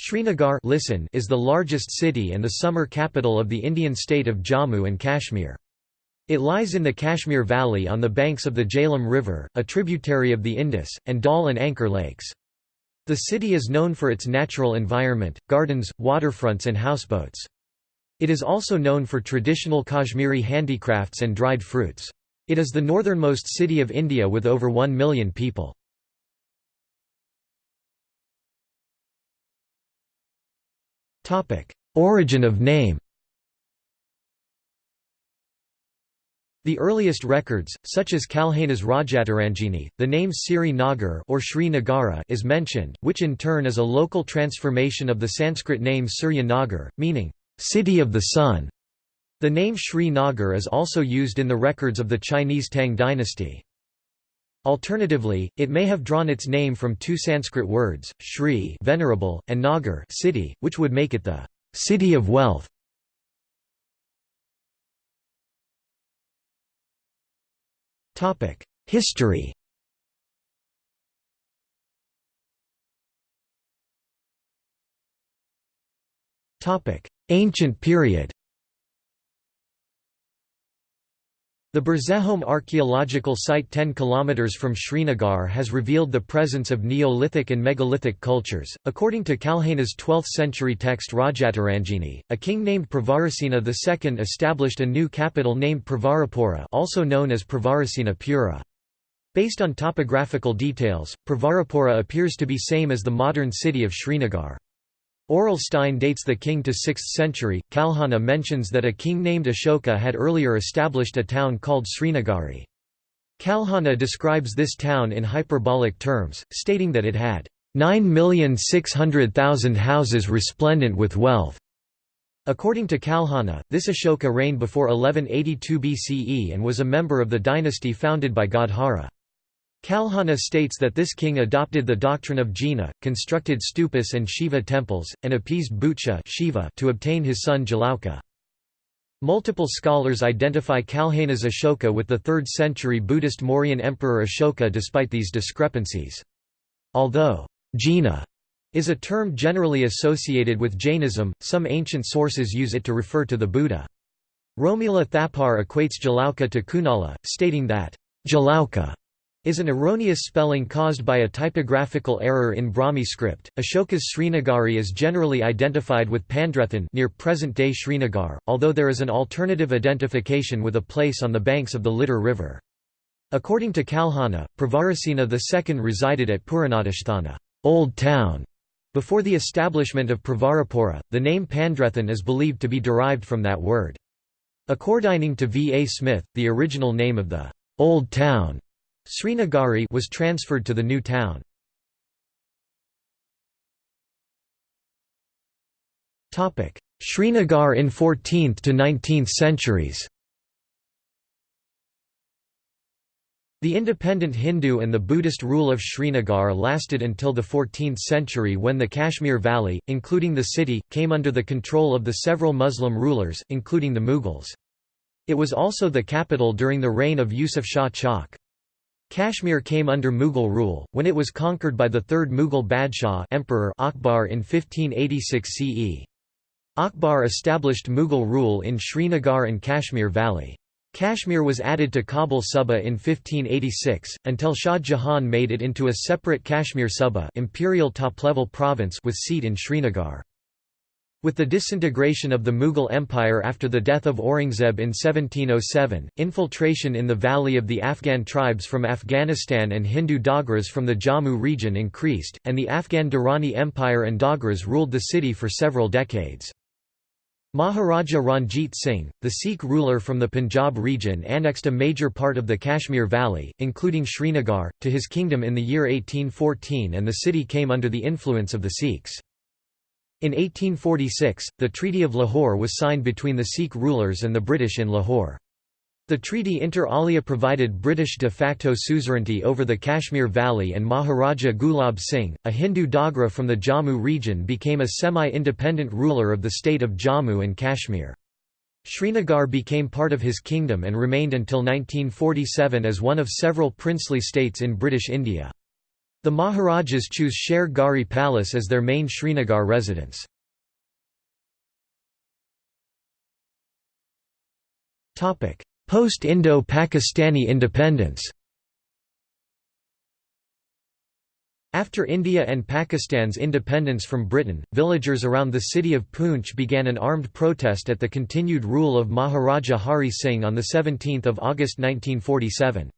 Srinagar listen is the largest city and the summer capital of the Indian state of Jammu and Kashmir. It lies in the Kashmir Valley on the banks of the Jhelum River, a tributary of the Indus, and Dal and Anchar lakes. The city is known for its natural environment, gardens, waterfronts and houseboats. It is also known for traditional Kashmiri handicrafts and dried fruits. It is the northernmost city of India with over 1 million people. Origin of name The earliest records, such as Kalhana's Rajatarangini, the name Siri Nagar or Sri Nagara is mentioned, which in turn is a local transformation of the Sanskrit name Surya Nagar, meaning, "...city of the sun". The name Sri Nagar is also used in the records of the Chinese Tang dynasty. Alternatively, it may have drawn its name from two Sanskrit words, Shri venerable, and Nagar city, which would make it the city of wealth. History Ancient period The Burzahom archaeological site 10 km from Srinagar has revealed the presence of Neolithic and megalithic cultures. According to Kalhana's 12th century text Rajatarangini, a king named Pravarasena II established a new capital named Pravarapura also known as Pravarasena Pura. Based on topographical details, Pravarapura appears to be same as the modern city of Srinagar. Aurel Stein dates the king to 6th century. Kalhana mentions that a king named Ashoka had earlier established a town called Srinagari. Kalhana describes this town in hyperbolic terms, stating that it had 9,600,000 houses resplendent with wealth. According to Kalhana, this Ashoka reigned before 1182 BCE and was a member of the dynasty founded by god Hara. Kalhana states that this king adopted the doctrine of Jina, constructed stupas and Shiva temples, and appeased Bhutesha Shiva to obtain his son Jalauka. Multiple scholars identify Kalhana's Ashoka with the 3rd century Buddhist Mauryan emperor Ashoka despite these discrepancies. Although Jina is a term generally associated with Jainism, some ancient sources use it to refer to the Buddha. Romila Thapar equates Jalauka to Kunala, stating that Jalauka is an erroneous spelling caused by a typographical error in Brahmi script. Ashoka's Srinagari is generally identified with Pandrethan near present-day Srinagar, although there is an alternative identification with a place on the banks of the Lidar River. According to Kalhana, Pravarasena II resided at Puranadishthana, Old Town. Before the establishment of Pravarapura, the name Pandrethan is believed to be derived from that word. According to V. A. Smith, the original name of the Old Town Srinagari was transferred to the new town. Srinagar in 14th to 19th centuries The independent Hindu and the Buddhist rule of Srinagar lasted until the 14th century when the Kashmir Valley, including the city, came under the control of the several Muslim rulers, including the Mughals. It was also the capital during the reign of Yusuf Shah Chak. Kashmir came under Mughal rule, when it was conquered by the third Mughal Badshah Emperor Akbar in 1586 CE. Akbar established Mughal rule in Srinagar and Kashmir Valley. Kashmir was added to Kabul Suba in 1586, until Shah Jahan made it into a separate Kashmir Suba imperial top-level province with seat in Srinagar. With the disintegration of the Mughal Empire after the death of Aurangzeb in 1707, infiltration in the valley of the Afghan tribes from Afghanistan and Hindu Dogras from the Jammu region increased, and the Afghan Durrani Empire and Dogras ruled the city for several decades. Maharaja Ranjit Singh, the Sikh ruler from the Punjab region annexed a major part of the Kashmir Valley, including Srinagar, to his kingdom in the year 1814 and the city came under the influence of the Sikhs. In 1846, the Treaty of Lahore was signed between the Sikh rulers and the British in Lahore. The treaty inter alia provided British de facto suzerainty over the Kashmir Valley and Maharaja Gulab Singh, a Hindu Dogra from the Jammu region became a semi-independent ruler of the state of Jammu and Kashmir. Srinagar became part of his kingdom and remained until 1947 as one of several princely states in British India. The Maharajas choose Sher Garhi Palace as their main Srinagar residence. Post-Indo-Pakistani independence After India and Pakistan's independence from Britain, villagers around the city of Poonch began an armed protest at the continued rule of Maharaja Hari Singh on 17 August 1947.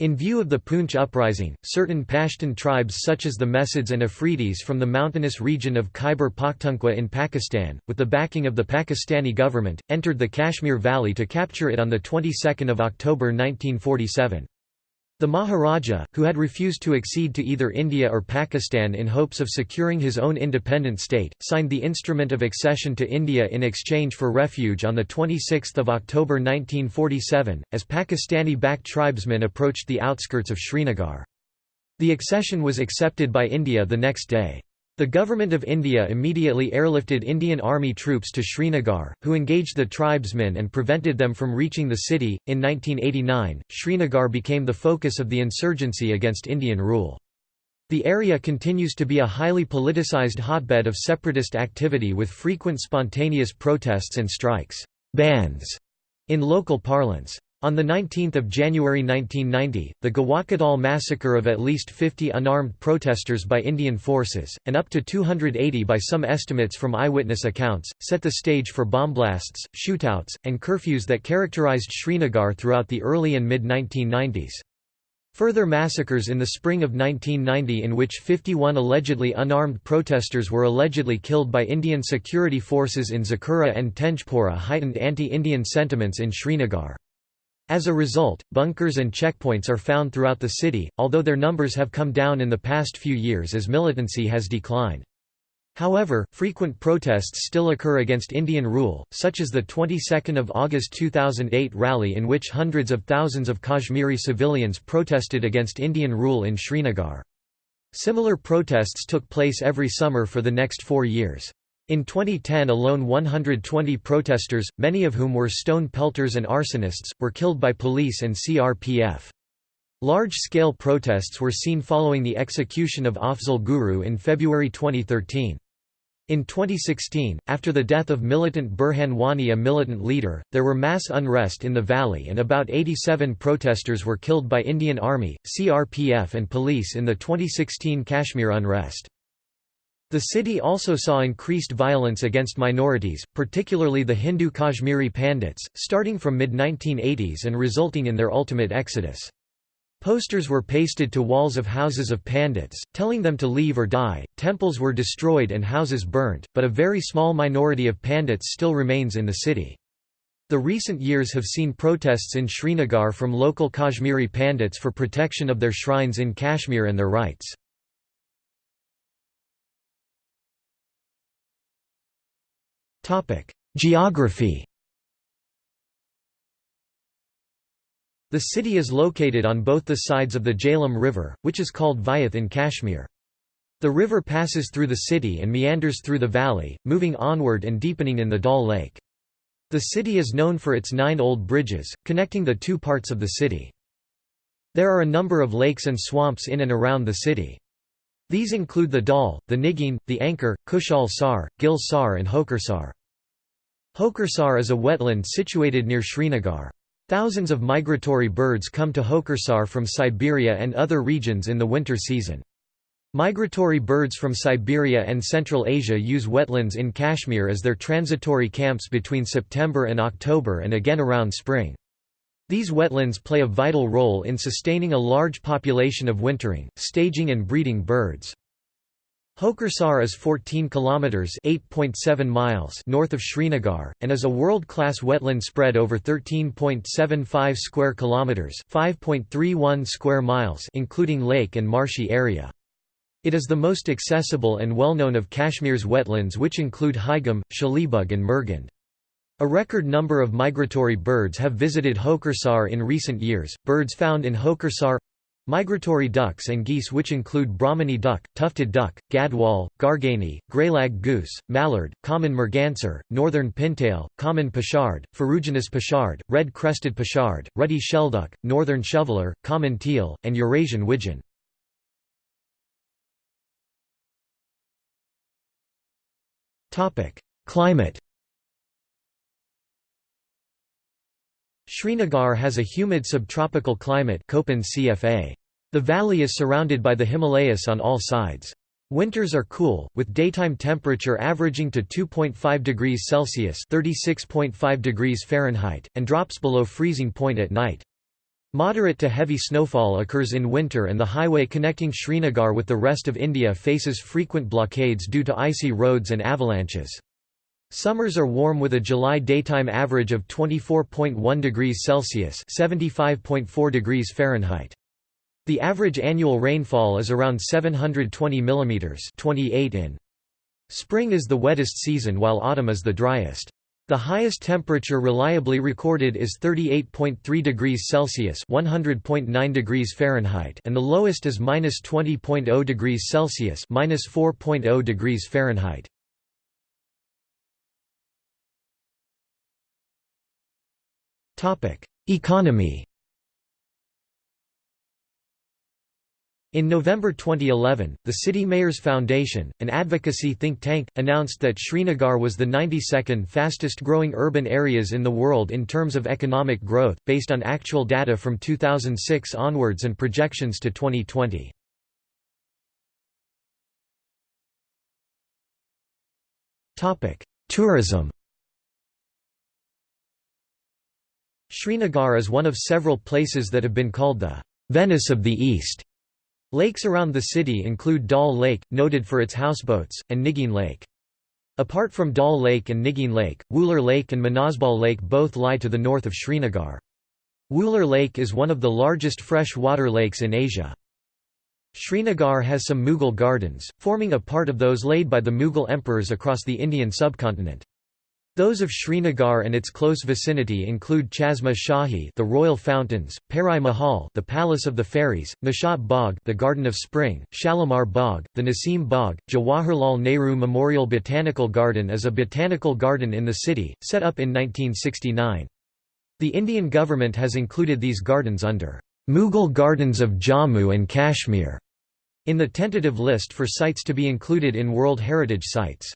In view of the Poonch uprising, certain Pashtun tribes such as the Mehsuds and Afridis from the mountainous region of Khyber Pakhtunkhwa in Pakistan, with the backing of the Pakistani government, entered the Kashmir Valley to capture it on the 22nd of October 1947. The Maharaja, who had refused to accede to either India or Pakistan in hopes of securing his own independent state, signed the Instrument of Accession to India in exchange for refuge on 26 October 1947, as Pakistani-backed tribesmen approached the outskirts of Srinagar. The accession was accepted by India the next day. The Government of India immediately airlifted Indian Army troops to Srinagar, who engaged the tribesmen and prevented them from reaching the city. In 1989, Srinagar became the focus of the insurgency against Indian rule. The area continues to be a highly politicized hotbed of separatist activity with frequent spontaneous protests and strikes bandhs", in local parlance. On 19 January 1990, the Gawakadal massacre of at least 50 unarmed protesters by Indian forces, and up to 280 by some estimates from eyewitness accounts, set the stage for bomb-blasts, shootouts, and curfews that characterized Srinagar throughout the early and mid-1990s. Further massacres in the spring of 1990 in which 51 allegedly unarmed protesters were allegedly killed by Indian security forces in Zakura and Tenjpora heightened anti-Indian sentiments in Srinagar. As a result, bunkers and checkpoints are found throughout the city, although their numbers have come down in the past few years as militancy has declined. However, frequent protests still occur against Indian rule, such as the 22nd of August 2008 rally in which hundreds of thousands of Kashmiri civilians protested against Indian rule in Srinagar. Similar protests took place every summer for the next four years. In 2010 alone 120 protesters, many of whom were stone pelters and arsonists, were killed by police and CRPF. Large-scale protests were seen following the execution of Afzal Guru in February 2013. In 2016, after the death of militant Burhan Wani a militant leader, there were mass unrest in the valley and about 87 protesters were killed by Indian Army, CRPF and police in the 2016 Kashmir unrest. The city also saw increased violence against minorities, particularly the Hindu Kashmiri Pandits, starting from mid-1980s and resulting in their ultimate exodus. Posters were pasted to walls of houses of Pandits, telling them to leave or die, temples were destroyed and houses burnt, but a very small minority of Pandits still remains in the city. The recent years have seen protests in Srinagar from local Kashmiri Pandits for protection of their shrines in Kashmir and their rights. Geography The city is located on both the sides of the Jhelum River, which is called Vyeth in Kashmir. The river passes through the city and meanders through the valley, moving onward and deepening in the Dal Lake. The city is known for its nine old bridges, connecting the two parts of the city. There are a number of lakes and swamps in and around the city. These include the Dal, the Nigin, the Anchar, Kushal Sar, Gil Sar and Hokersar. Hokersar is a wetland situated near Srinagar. Thousands of migratory birds come to Hokersar from Siberia and other regions in the winter season. Migratory birds from Siberia and Central Asia use wetlands in Kashmir as their transitory camps between September and October and again around spring. These wetlands play a vital role in sustaining a large population of wintering, staging and breeding birds. Hokersar is 14 kilometers (8.7 miles) north of Srinagar and is a world-class wetland spread over 13.75 square kilometers (5.31 square miles) including lake and marshy area. It is the most accessible and well-known of Kashmir's wetlands which include Haigam, Shalibug and Murgand. A record number of migratory birds have visited Hokersar in recent years. Birds found in Hokersar Migratory ducks and geese which include Brahminy duck, tufted duck, gadwall, garganey, greylag goose, mallard, common merganser, northern pintail, common pochard, ferruginous pochard, red-crested pochard, ruddy shelduck, northern shoveler, common teal, and Eurasian widgeon. Climate Srinagar has a humid subtropical climate. The valley is surrounded by the Himalayas on all sides. Winters are cool, with daytime temperature averaging to 2.5 degrees Celsius (36.5 degrees Fahrenheit) and drops below freezing point at night. Moderate to heavy snowfall occurs in winter and the highway connecting Srinagar with the rest of India faces frequent blockades due to icy roads and avalanches. Summers are warm with a July daytime average of 24.1 degrees Celsius (75.4 degrees Fahrenheit). The average annual rainfall is around 720 mm 28 in. Spring is the wettest season while autumn is the driest. The highest temperature reliably recorded is 38.3 degrees Celsius (100.9 degrees Fahrenheit) and the lowest is -20.0 degrees Celsius (-4.0 degrees Fahrenheit). Economy. In November 2011, the City Mayors Foundation, an advocacy think tank, announced that Srinagar was the 92nd fastest growing urban areas in the world in terms of economic growth, based on actual data from 2006 onwards and projections to 2020. Tourism Srinagar is one of several places that have been called the Venice of the East. Lakes around the city include Dal Lake, noted for its houseboats, and Nigeen Lake. Apart from Dal Lake and Nigeen Lake, Wular Lake and Manasbal Lake both lie to the north of Srinagar. Wular Lake is one of the largest fresh-water lakes in Asia. Srinagar has some Mughal gardens, forming a part of those laid by the Mughal emperors across the Indian subcontinent. Those of Srinagar and its close vicinity include Chashma Shahi, the royal fountains, Pari Mahal, the palace of the fairies, Nishat Bagh, the garden of spring, Shalimar Bagh, the Nasim Bagh. Jawaharlal Nehru Memorial Botanical Garden is a botanical garden in the city, set up in 1969. The Indian government has included these gardens under Mughal Gardens of Jammu and Kashmir in the tentative list for sites to be included in World Heritage Sites.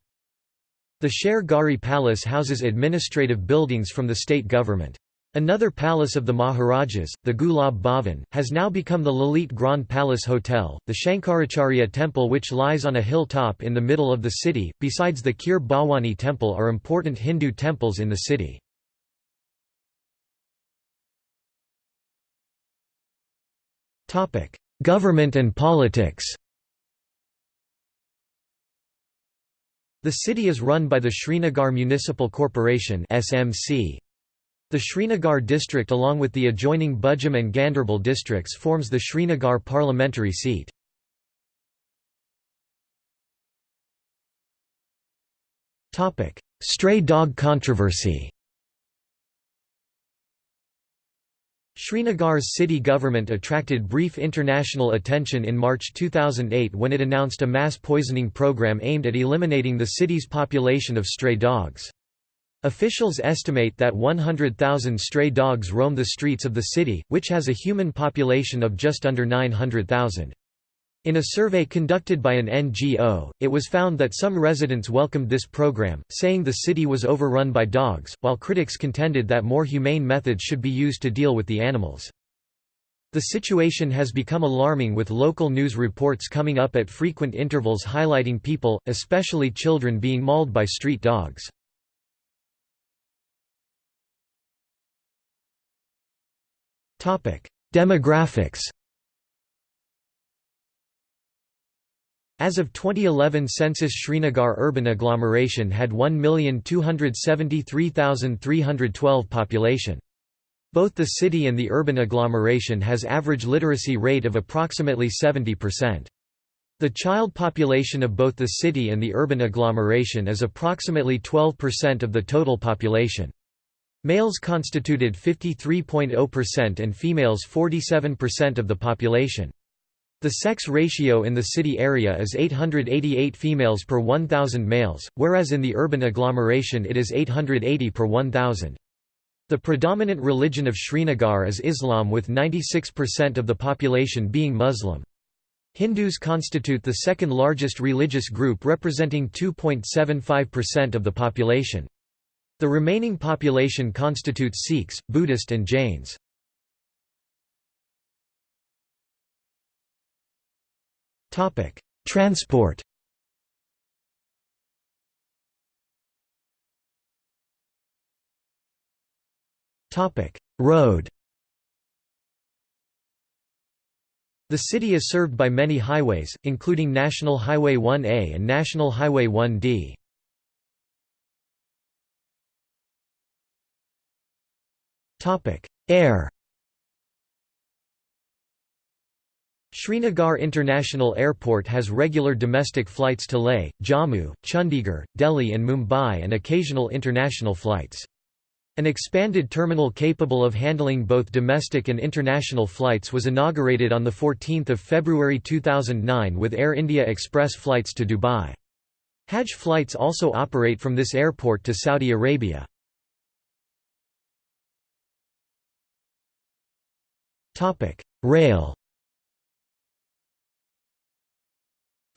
The Sher Garhi Palace houses administrative buildings from the state government. Another palace of the Maharajas, the Gulab Bhavan, has now become the Lalit Grand Palace Hotel. The Shankaracharya Temple, which lies on a hilltop in the middle of the city, besides the Kheer Bhawani Temple, are important Hindu temples in the city. Government and politics The city is run by the Srinagar Municipal Corporation (SMC). The Srinagar district along with the adjoining Budgam and Ganderbal districts forms the Srinagar parliamentary seat. Stray dog controversy. Srinagar's city government attracted brief international attention in March 2008 when it announced a mass poisoning program aimed at eliminating the city's population of stray dogs. Officials estimate that 100,000 stray dogs roam the streets of the city, which has a human population of just under 900,000. In a survey conducted by an NGO, it was found that some residents welcomed this program, saying the city was overrun by dogs, while critics contended that more humane methods should be used to deal with the animals. The situation has become alarming with local news reports coming up at frequent intervals highlighting people, especially children being mauled by street dogs. Demographics As of 2011 census Srinagar urban agglomeration had 1,273,312 population. Both the city and the urban agglomeration has average literacy rate of approximately 70%. The child population of both the city and the urban agglomeration is approximately 12% of the total population. Males constituted 53.0% and females 47% of the population. The sex ratio in the city area is 888 females per 1,000 males, whereas in the urban agglomeration it is 880 per 1,000. The predominant religion of Srinagar is Islam with 96% of the population being Muslim. Hindus constitute the second largest religious group representing 2.75% of the population. The remaining population constitutes Sikhs, Buddhist and Jains. Transport Topic: Road The city is served by many highways, including National Highway 1A and National Highway 1D. Air Srinagar International Airport has regular domestic flights to Leh, Jammu, Chandigarh, Delhi and Mumbai and occasional international flights. An expanded terminal capable of handling both domestic and international flights was inaugurated on 14 February 2009 with Air India Express flights to Dubai. Hajj flights also operate from this airport to Saudi Arabia. Rail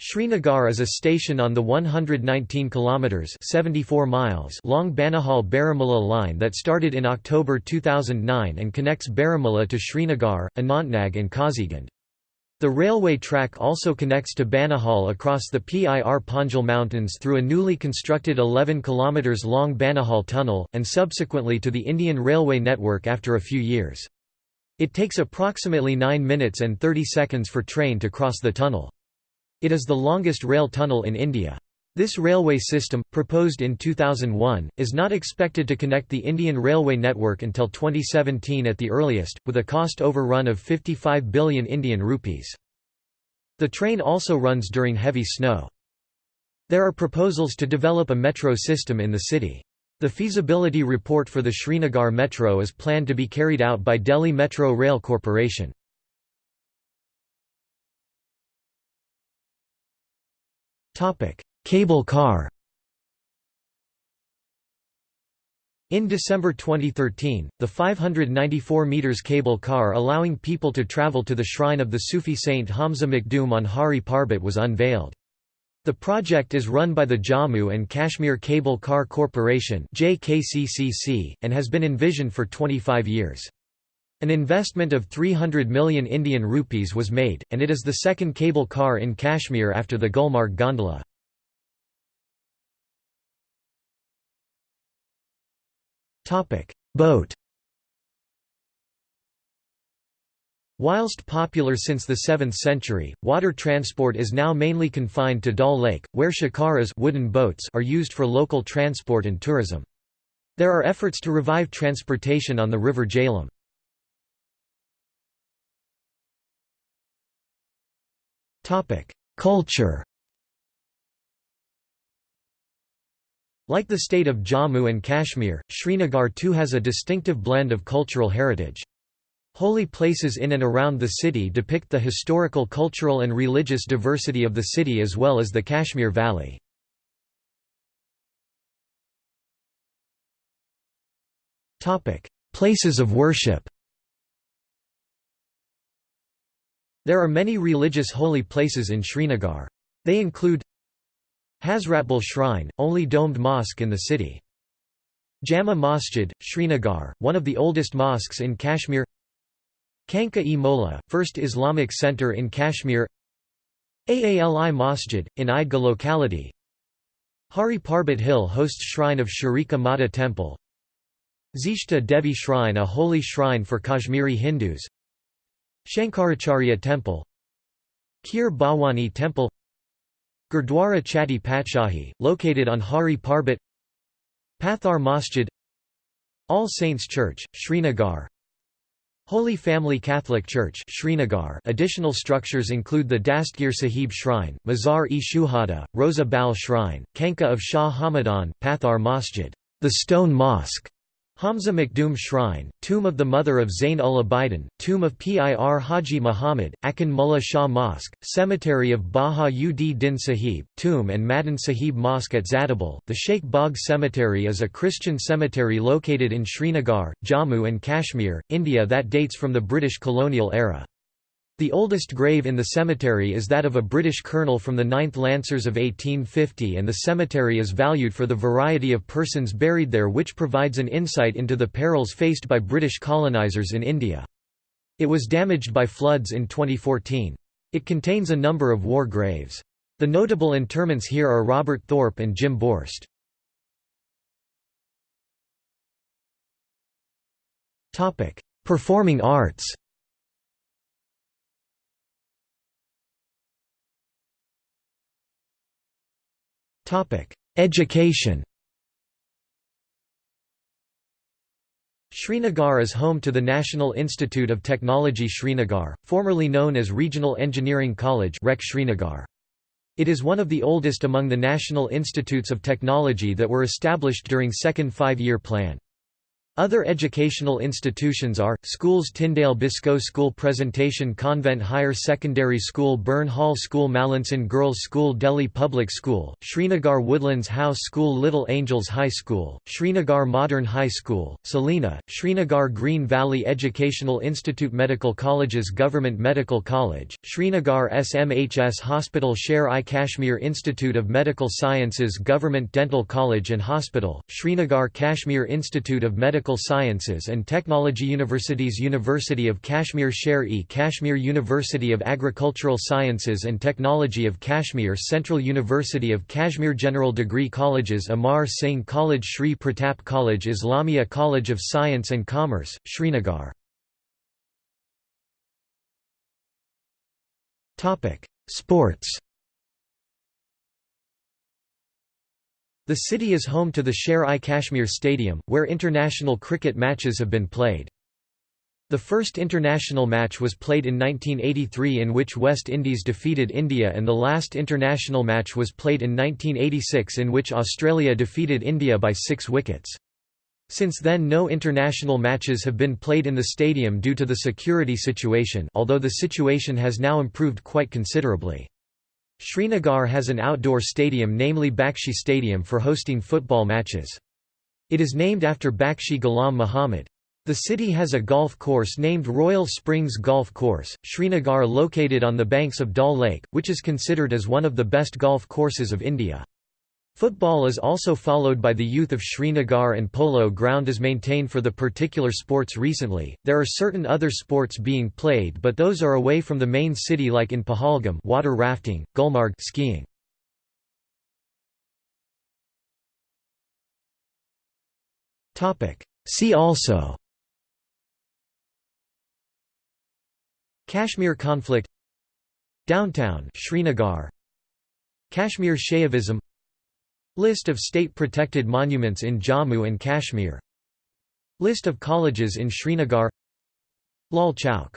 Srinagar is a station on the 119 kilometers (74 miles) long Banihal Baramulla line that started in October 2009 and connects Baramulla to Srinagar, Anantnag and Qazigund. The railway track also connects to Banihal across the Pir Panjal Mountains through a newly constructed 11 km long Banihal tunnel, and subsequently to the Indian Railway network after a few years. It takes approximately 9 minutes and 30 seconds for train to cross the tunnel. It is the longest rail tunnel in India. This railway system, proposed in 2001, is not expected to connect the Indian railway network until 2017 at the earliest, with a cost overrun of 55 billion Indian rupees. The train also runs during heavy snow. There are proposals to develop a metro system in the city. The feasibility report for the Srinagar Metro is planned to be carried out by Delhi Metro Rail Corporation. Cable car In December 2013, the 594 metres cable car allowing people to travel to the shrine of the Sufi saint Hamza Makhdoom on Hari Parbat was unveiled. The project is run by the Jammu and Kashmir Cable Car Corporation and has been envisioned for 25 years. An investment of 300 million Indian rupees was made, and it is the second cable car in Kashmir after the Gulmarg gondola. Boat Whilst popular since the 7th century, water transport is now mainly confined to Dal Lake, where shikaras wooden boats are used for local transport and tourism. There are efforts to revive transportation on the river Jhelum. Culture Like the state of Jammu and Kashmir, Srinagar too has a distinctive blend of cultural heritage. Holy places in and around the city depict the historical cultural and religious diversity of the city as well as the Kashmir Valley. Places of worship There are many religious holy places in Srinagar. They include Hazratbal Shrine, only domed mosque in the city. Jama Masjid, Srinagar, one of the oldest mosques in Kashmir. Khanka-e Molla, first Islamic center in Kashmir. Aali Masjid, in Eidgah locality. Hari Parbat Hill hosts shrine of Sharika Mata temple. Zishta Devi Shrine a holy shrine for Kashmiri Hindus Shankaracharya Temple Kheer Bhawani Temple Gurdwara Chatti Patshahi, located on Hari Parbat Pathar Masjid All Saints Church, Srinagar. Holy Family Catholic Church Srinagar. Additional structures include the Dastgir Sahib Shrine, Mazar-e Shuhada, Rosa Bal Shrine, Khanka of Shah Hamadan, Pathar Masjid the Stone Mosque, Hamza Makhdoom Shrine, Tomb of the Mother of Zain ul Abidin, Tomb of Pir Haji Muhammad, Akin Mullah Shah Mosque, Cemetery of Baha ud Din Sahib, Tomb and Madan Sahib Mosque at Zadabal. The Sheikh Bagh Cemetery is a Christian cemetery located in Srinagar, Jammu and Kashmir, India that dates from the British colonial era. The oldest grave in the cemetery is that of a British colonel from the 9th Lancers of 1850 and the cemetery is valued for the variety of persons buried there which provides an insight into the perils faced by British colonisers in India. It was damaged by floods in 2014. It contains a number of war graves. The notable interments here are Robert Thorpe and Jim Borst. Performing arts Education Srinagar is home to the National Institute of Technology Srinagar, formerly known as Regional Engineering College Srinagar. It is one of the oldest among the National Institutes of Technology that were established during Second Five-Year Plan. Other educational institutions are, Schools Tyndale Biscoe School Presentation Convent Higher Secondary School Burn Hall School Mallinson Girls School Delhi Public School, Srinagar Woodlands House School Little Angels High School, Srinagar Modern High School, Salina, Srinagar Green Valley Educational Institute Medical Colleges Government Medical College, Srinagar SMHS Hospital Sher-i Kashmir Institute of Medical Sciences Government Dental College and Hospital, Srinagar Kashmir Institute of Medical Medical Sciences and Technology Universities University of Kashmir Sher-e Kashmir University of Agricultural Sciences and Technology of Kashmir Central University of Kashmir General Degree Colleges Amar Singh College Sri Pratap College Islamia College of Science and Commerce, Srinagar. Sports The city is home to the Sher-i Kashmir Stadium, where international cricket matches have been played. The first international match was played in 1983 in which West Indies defeated India and the last international match was played in 1986 in which Australia defeated India by six wickets. Since then no international matches have been played in the stadium due to the security situation although the situation has now improved quite considerably. Srinagar has an outdoor stadium namely Bakshi Stadium for hosting football matches. It is named after Bakshi Ghulam Muhammad. The city has a golf course named Royal Springs Golf Course, Srinagar located on the banks of Dal Lake, which is considered as one of the best golf courses of India. Football is also followed by the youth of Srinagar and polo ground is maintained for the particular sports recently. There are certain other sports being played but those are away from the main city like in Pahalgam water rafting, Gulmarg skiing. Topic: See also Kashmir conflict Downtown Srinagar Kashmir Shaivism List of state-protected monuments in Jammu and Kashmir. List of colleges in Srinagar. Lal Chowk